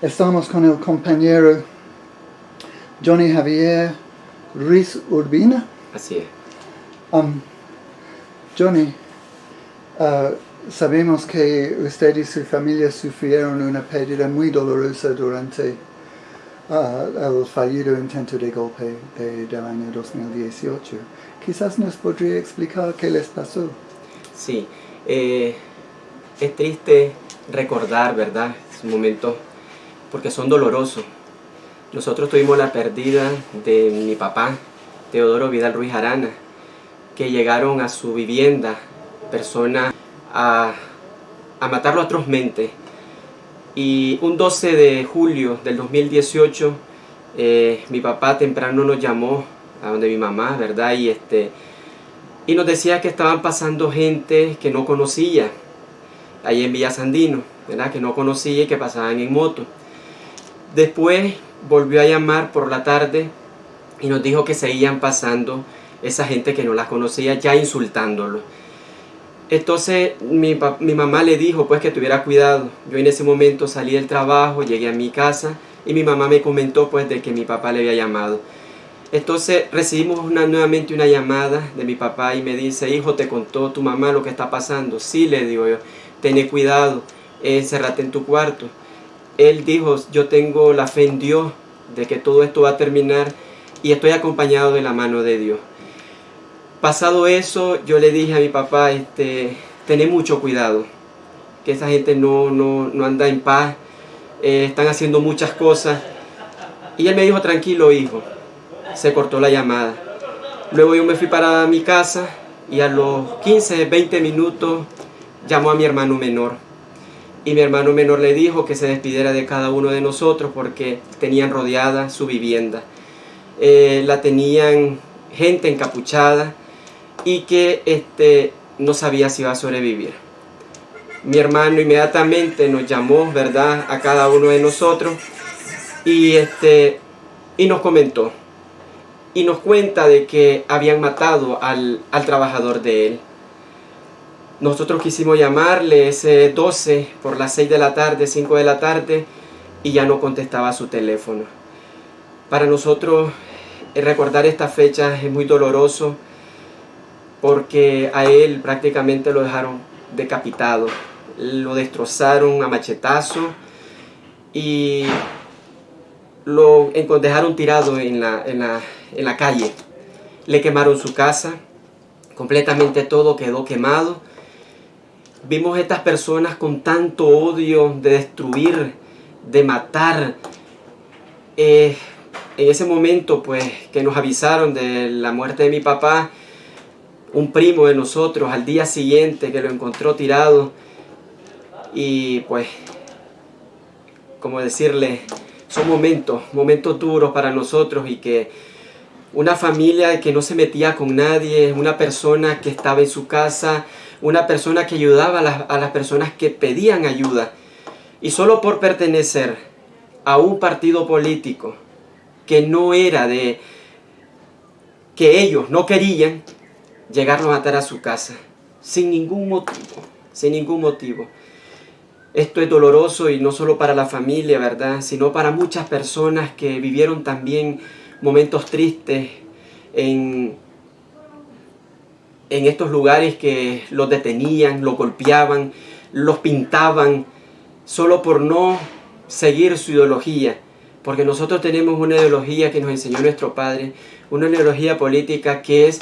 Estamos con el compañero Johnny Javier Ruiz Urbina. Así es. Um, Johnny, uh, sabemos que usted y su familia sufrieron una pérdida muy dolorosa durante uh, el fallido intento de golpe de- del año 2018. Quizás nos podría explicar qué les pasó. Sí, eh, es triste recordar, ¿verdad? Esos momentos, porque son dolorosos. Nosotros tuvimos la pérdida de mi papá, Teodoro Vidal Ruiz Arana, que llegaron a su vivienda personas a, a matarlo atrozmente. Y un 12 de julio del 2018, eh, mi papá temprano nos llamó a donde mi mamá, ¿verdad? Y este y nos decía que estaban pasando gente que no conocía ahí en Villa Sandino, ¿verdad? que no conocía y que pasaban en moto. Después volvió a llamar por la tarde y nos dijo que seguían pasando esa gente que no las conocía ya insultándolo. Entonces mi, mamá le dijo pues que tuviera cuidado. Yo en ese momento salí del trabajo, llegué a mi casa y mi mamá me comentó pues de que mi papá le había llamado. Entonces recibimos una, nuevamente una llamada de mi papá y me dice, hijo, ¿te contó tu mamá lo que está pasando? Sí, le digo yo, ten cuidado, encérrate en tu cuarto. Él dijo, yo tengo la fe en Dios de que todo esto va a terminar y estoy acompañado de la mano de Dios. Pasado eso, yo le dije a mi papá, este, tené mucho cuidado, que esa gente no, no, no anda en paz, eh, están haciendo muchas cosas. Y él me dijo, tranquilo hijo, se cortó la llamada. Luego yo me fui para mi casa y a los 15, 20 minutos llamó a mi hermano menor. Y mi hermano menor le dijo que se despidiera de cada uno de nosotros porque tenían rodeada su vivienda. Eh, la tenían gente encapuchada y que este, no sabía si iba a sobrevivir. Mi hermano inmediatamente nos llamó, ¿verdad?, a cada uno de nosotros y, este, y nos comentó. Y nos cuenta de que habían matado al, al trabajador de él. Nosotros quisimos llamarle ese 12 por las 6 de la tarde, 5 de la tarde, y ya no contestaba su teléfono. Para nosotros eh, recordar esta fecha es muy doloroso porque a él prácticamente lo dejaron decapitado, lo destrozaron a machetazo y lo dejaron tirado en en la calle. Le quemaron su casa, completamente todo quedó quemado. Vimos estas personas con tanto odio de destruir, de matar. Eh, en ese momento, pues, que nos avisaron de la muerte de mi papá, un primo de nosotros, al día siguiente que lo encontró tirado, y pues, como decirle, son momentos, momentos duros para nosotros y que una familia que no se metía con nadie, una persona que estaba en su casa, una persona que ayudaba a las, personas que pedían ayuda. Y solo por pertenecer a un partido político que no era de, que ellos no querían, llegaron a matar a su casa, sin ningún motivo, sin ningún motivo. Esto es doloroso y no solo para la familia, ¿verdad? Sino para muchas personas que vivieron también momentos tristes en, en estos lugares que los detenían, los golpeaban, los pintaban, solo por no seguir su ideología. Porque nosotros tenemos una ideología que nos enseñó nuestro padre, una ideología política que es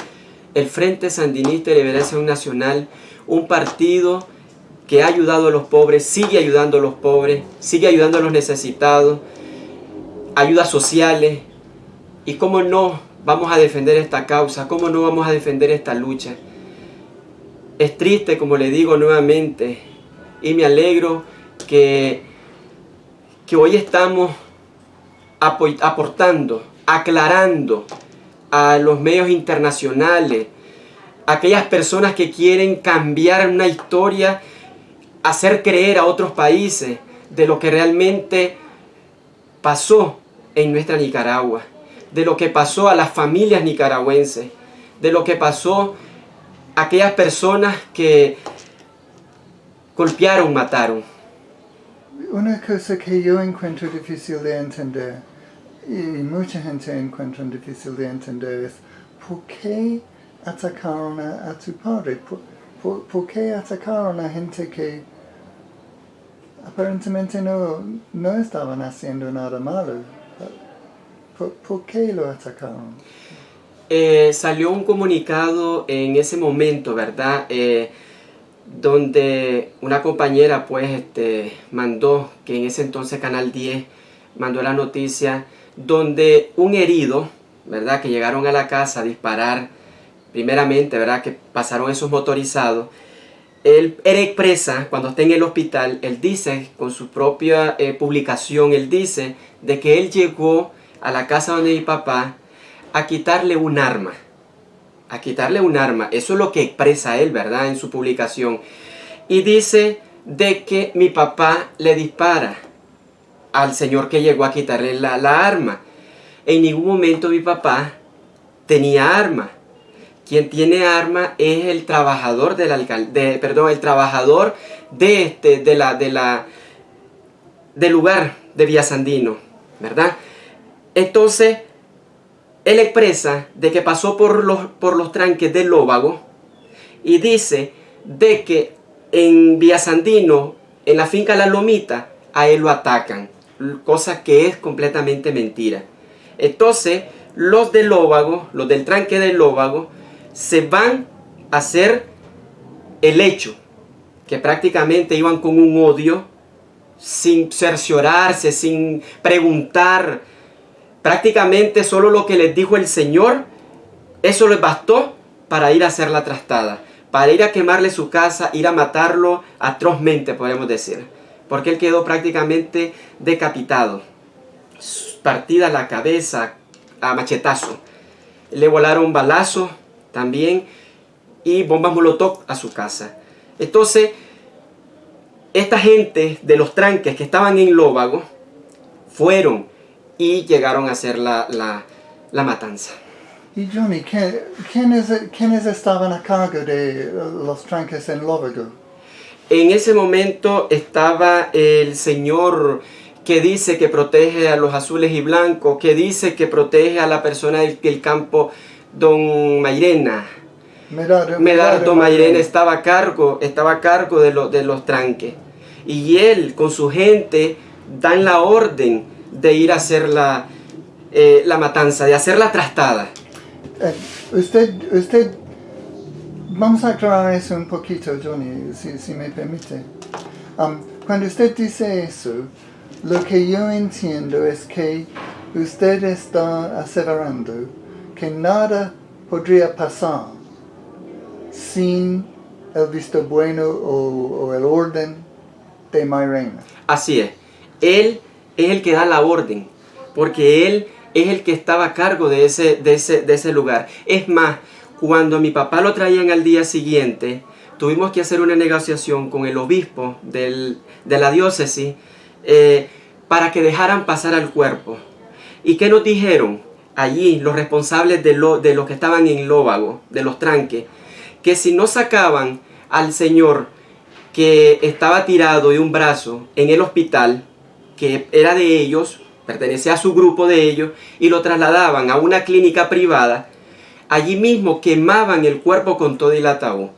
el Frente Sandinista de Liberación Nacional, un partido que ha ayudado a los pobres, sigue ayudando a los pobres, sigue ayudando a los necesitados, ayudas sociales. ¿Y cómo no vamos a defender esta causa? ¿Cómo no vamos a defender esta lucha? Es triste, como le digo nuevamente, y me alegro que, que hoy estamos apo- aportando, aclarando a los medios internacionales, a aquellas personas que quieren cambiar una historia, hacer creer a otros países de lo que realmente pasó en nuestra Nicaragua, de lo que pasó a las familias nicaragüenses, de lo que pasó a aquellas personas que golpearon, mataron. una cosa que yo encuentro difícil de entender, y mucha gente encuentra difícil de entender, es por qué atacaron a, a tu padre, por, qué atacaron a gente que aparentemente no, no estaban haciendo nada malo. ¿Por, qué lo atacaron? Eh, salió un comunicado en ese momento, ¿verdad? Eh, donde una compañera pues este, mandó, que en ese entonces Canal 10 mandó la noticia, donde un herido, ¿verdad? Que llegaron a la casa a disparar, primeramente, ¿verdad? Que pasaron esos motorizados. Él, expresa, cuando está en el hospital, él dice, con su propia eh, publicación, él dice de que él llegó a la casa donde mi papá a quitarle un arma a quitarle un arma. Eso es lo que expresa él, ¿verdad? En su publicación. Y dice de que mi papá le dispara al señor que llegó a quitarle la, arma. En ningún momento mi papá tenía arma. Quien tiene arma es el trabajador del alcalde, perdón, el trabajador de este, de la, de la, del lugar de Villasandino, ¿verdad? Entonces, él expresa de que pasó por los, por los tranques del Lóbago y dice de que en Villasandino, en la finca La Lomita, a él lo atacan, cosa que es completamente mentira. Entonces, los del Lóbago, los del tranque del Lóbago, se van a hacer el hecho, que prácticamente iban con un odio, sin cerciorarse, sin preguntar, Prácticamente solo lo que les dijo el Señor, eso les bastó para ir a hacer la trastada, para ir a quemarle su casa, ir a matarlo atrozmente, podemos decir. Porque él quedó prácticamente decapitado, partida la cabeza a machetazo. Le volaron balazos también y bombas molotov a su casa. Entonces, esta gente de los tranques que estaban en Lóbago fueron y llegaron a hacer la, la, matanza. Y Johnny, ¿quiénes, estaban a cargo de los tranques en Lóvago? En ese momento estaba el señor que dice que protege a los azules y blancos, que dice que protege a la persona del, campo, don Mairena. Medardo, Mairena estaba a cargo, estaba a cargo de, de los tranques. Y él con su gente dan la orden de ir a hacer la, eh, la matanza, de hacer la trastada. Eh, usted, usted, vamos a aclarar eso un poquito, Johnny, si, si me permite. Um, cuando usted dice eso, lo que yo entiendo es que usted está aseverando que nada podría pasar sin el visto bueno o, o el orden de Mairena. Así es. Él es el que da la orden, porque él es el que estaba a cargo de ese, de ese, lugar. Es más, cuando mi papá lo traían al día siguiente, tuvimos que hacer una negociación con el obispo de la diócesis eh, para que dejaran pasar al cuerpo. ¿Y qué nos dijeron allí los responsables de, lo, de los que estaban en Lóbago, de los tranques? Que si no sacaban al señor que estaba tirado de un brazo en el hospital, que era de ellos, pertenecía a su grupo de ellos, y lo trasladaban a una clínica privada, allí mismo quemaban el cuerpo con todo el ataúd.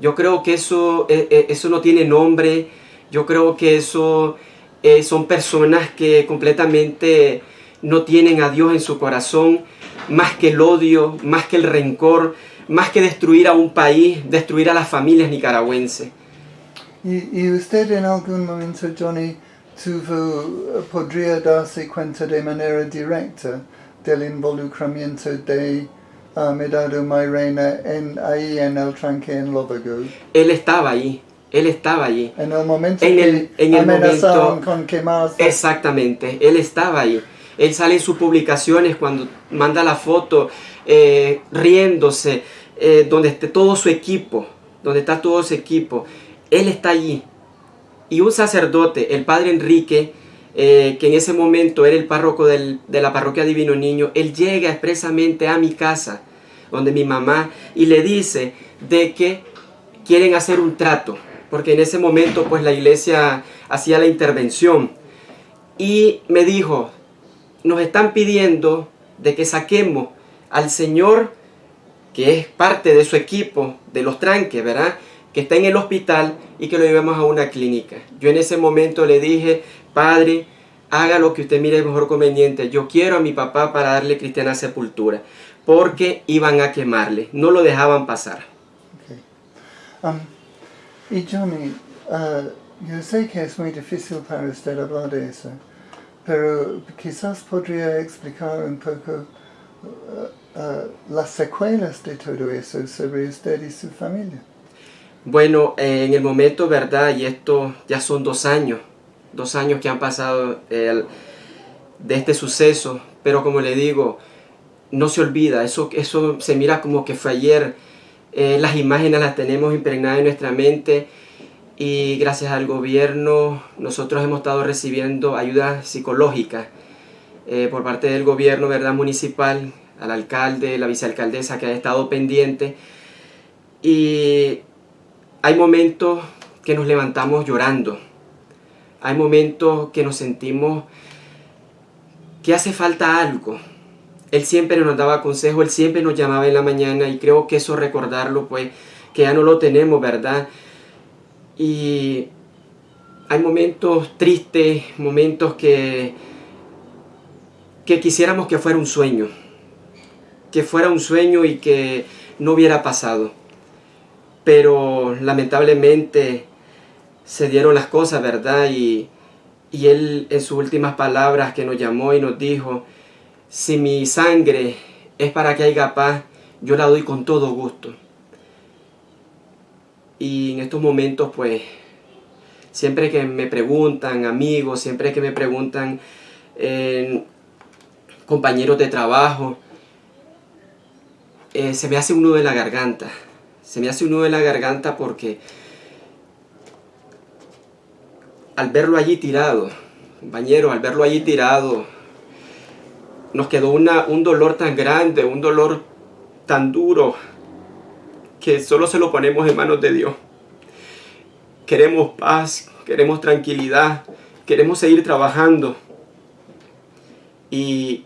Yo creo que eso, eh, eh, eso no tiene nombre, yo creo que eso eh, son personas que completamente no tienen a Dios en su corazón, más que el odio, más que el rencor, más que destruir a un país, destruir a las familias nicaragüenses. ¿Y, y usted en algún momento, Johnny, tuvo, podría darse cuenta de manera directa del involucramiento de uh, Medado Mairena en, ahí en el tranque en Lobago. Él estaba ahí. Él estaba allí. En el momento en el, en el momento, con quemarse. Exactamente, él estaba ahí. Él sale en sus publicaciones cuando manda la foto eh, riéndose, eh, donde esté todo su equipo, donde está todo su equipo. Él está allí y un sacerdote, el padre Enrique, eh, que en ese momento era el párroco de la parroquia Divino Niño, él llega expresamente a mi casa, donde mi mamá, y le dice de que quieren hacer un trato, porque en ese momento pues la iglesia hacía la intervención y me dijo, nos están pidiendo de que saquemos al Señor, que es parte de su equipo, de los tranques, ¿verdad? Que está en el hospital y que lo llevemos a una clínica. Yo en ese momento le dije, Padre, haga lo que usted mire mejor conveniente. Yo quiero a mi papá para darle cristiana sepultura, porque iban a quemarle, no lo dejaban pasar. Um, y Johnny, uh, yo sé que es muy difícil para usted hablar de eso, pero quizás podría explicar un poco uh, uh, las secuelas de todo eso sobre usted y su familia. Bueno, eh, en el momento, ¿verdad? Y esto ya son dos años, dos años que han pasado de este suceso, pero como le digo, no se olvida, eso, eso se mira como que fue ayer, eh, las imágenes las tenemos impregnadas en nuestra mente y gracias al gobierno nosotros hemos estado recibiendo ayuda psicológica eh, por parte del gobierno verdad municipal, al alcalde, la vicealcaldesa que ha estado pendiente. Y hay momentos que nos levantamos llorando, hay momentos que nos sentimos que hace falta algo, él siempre nos daba consejo, Él siempre nos llamaba en la mañana y creo que eso recordarlo, pues, que ya no lo tenemos, ¿verdad? Y hay momentos tristes, momentos que, que quisiéramos que fuera un sueño, que fuera un sueño y que no hubiera pasado. Pero lamentablemente se dieron las cosas, ¿verdad? Y, y Él en sus últimas palabras que nos llamó y nos dijo, si mi sangre es para que haya paz, yo la doy con todo gusto. Y en estos momentos, pues, siempre que me preguntan amigos, siempre que me preguntan eh, compañeros de trabajo, eh, se me hace un nudo en la garganta. Se me hace un nudo en la garganta porque al verlo allí tirado, compañero, al verlo allí tirado, nos quedó una, un dolor tan grande, un dolor tan duro, que solo se lo ponemos en manos de Dios. Queremos paz, queremos tranquilidad, queremos seguir trabajando. Y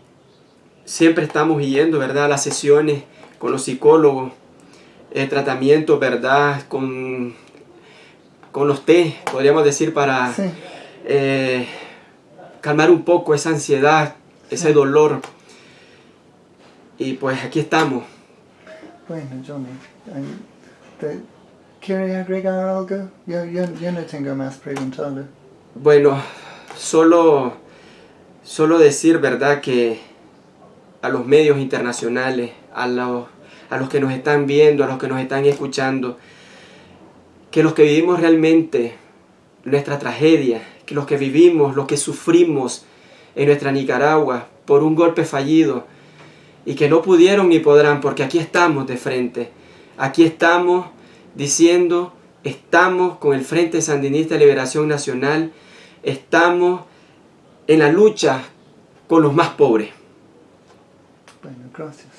siempre estamos yendo, ¿verdad? A las sesiones con los psicólogos, el tratamiento, ¿verdad? Con, con los té, podríamos decir, para eh, calmar un poco esa ansiedad ese dolor. Y pues aquí estamos. Bueno, Johnny, ¿quiere agregar algo? Yo, yo, no tengo más preguntas. Bueno, solo, solo decir, ¿verdad? Que a los medios internacionales, a los, a los que nos están viendo, a los que nos están escuchando, que los que vivimos realmente nuestra tragedia, que los que vivimos, los que sufrimos, en nuestra Nicaragua por un golpe fallido y que no pudieron ni podrán porque aquí estamos de frente. Aquí estamos diciendo, estamos con el Frente Sandinista de Liberación Nacional, estamos en la lucha con los más pobres. Gracias.